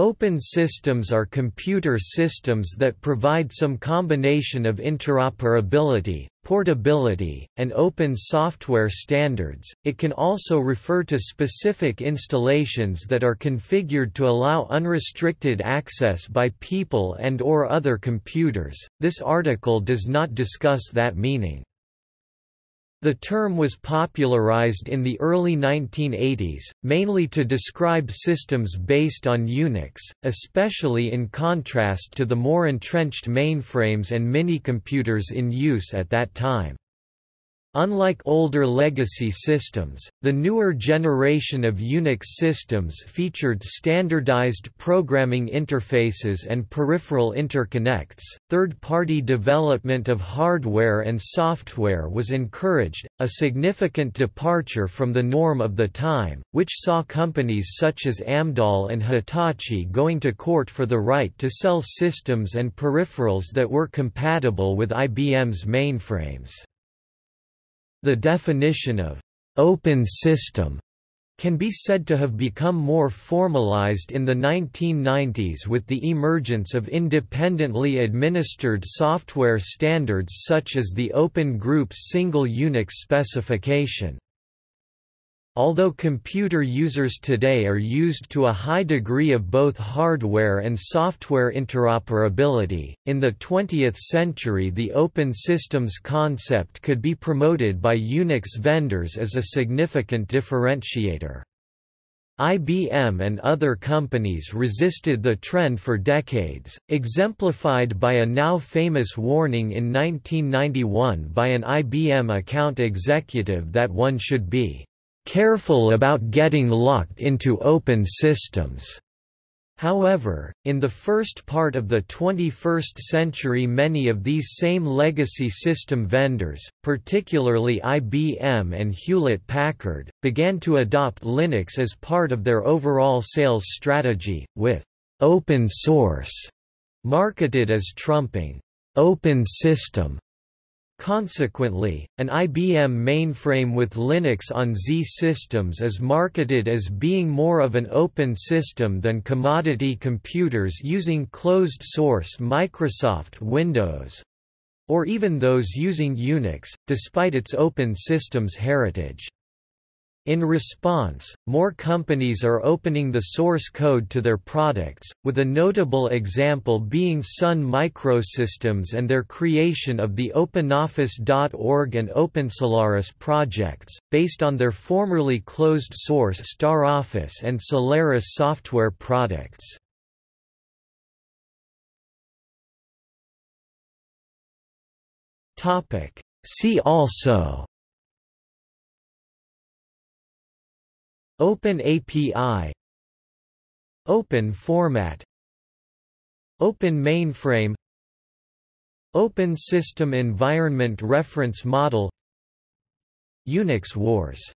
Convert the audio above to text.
Open systems are computer systems that provide some combination of interoperability, portability, and open software standards. It can also refer to specific installations that are configured to allow unrestricted access by people and or other computers. This article does not discuss that meaning. The term was popularized in the early 1980s, mainly to describe systems based on Unix, especially in contrast to the more entrenched mainframes and minicomputers in use at that time. Unlike older legacy systems, the newer generation of Unix systems featured standardized programming interfaces and peripheral interconnects. Third party development of hardware and software was encouraged, a significant departure from the norm of the time, which saw companies such as Amdahl and Hitachi going to court for the right to sell systems and peripherals that were compatible with IBM's mainframes. The definition of «open system» can be said to have become more formalized in the 1990s with the emergence of independently administered software standards such as the Open Group's Single Unix specification. Although computer users today are used to a high degree of both hardware and software interoperability, in the 20th century the open systems concept could be promoted by Unix vendors as a significant differentiator. IBM and other companies resisted the trend for decades, exemplified by a now famous warning in 1991 by an IBM account executive that one should be careful about getting locked into open systems. However, in the first part of the 21st century many of these same legacy system vendors, particularly IBM and Hewlett-Packard, began to adopt Linux as part of their overall sales strategy, with «open source» marketed as trumping «open system» Consequently, an IBM mainframe with Linux on Z systems is marketed as being more of an open system than commodity computers using closed-source Microsoft Windows—or even those using Unix, despite its open systems heritage. In response, more companies are opening the source code to their products, with a notable example being Sun Microsystems and their creation of the OpenOffice.org and OpenSolaris projects, based on their formerly closed-source StarOffice and Solaris software products. See also Open API Open format. Open mainframe. Open System Environment Reference Model. Unix Wars